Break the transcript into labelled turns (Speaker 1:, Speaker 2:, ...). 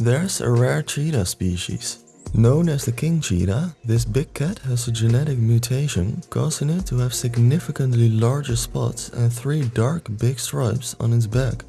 Speaker 1: There's a rare cheetah species. Known as the king cheetah, this big cat has a genetic mutation causing it to have significantly larger spots and three dark big stripes on its back.